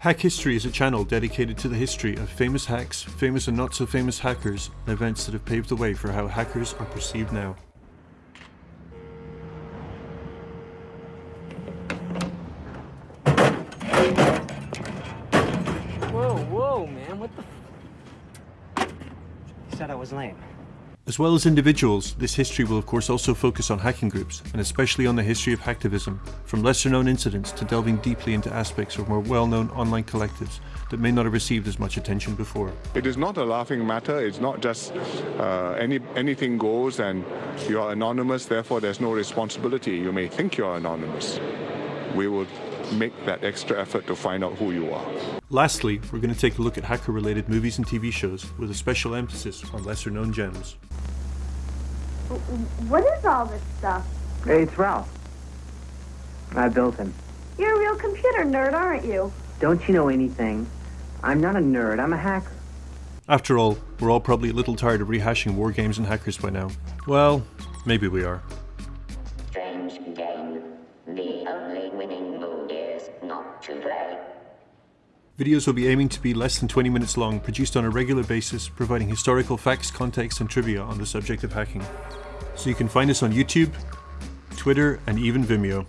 Hack History is a channel dedicated to the history of famous hacks, famous and not so famous hackers, and events that have paved the way for how hackers are perceived now. Whoa, whoa, man, what the f- He said I was lame. As well as individuals, this history will of course also focus on hacking groups, and especially on the history of hacktivism, from lesser known incidents to delving deeply into aspects of more well known online collectives that may not have received as much attention before. It is not a laughing matter. It's not just uh, any anything goes and you're anonymous, therefore there's no responsibility. You may think you're anonymous. We will make that extra effort to find out who you are. Lastly, we're going to take a look at hacker related movies and TV shows with a special emphasis on lesser known gems. What is all this stuff? Hey, it's Ralph. I built him. You're a real computer nerd, aren't you? Don't you know anything? I'm not a nerd, I'm a hacker. After all, we're all probably a little tired of rehashing WarGames and hackers by now. Well, maybe we are. The only winning move is not to play. Videos will be aiming to be less than 20 minutes long, produced on a regular basis, providing historical facts, context, and trivia on the subject of hacking. So you can find us on YouTube, Twitter, and even Vimeo.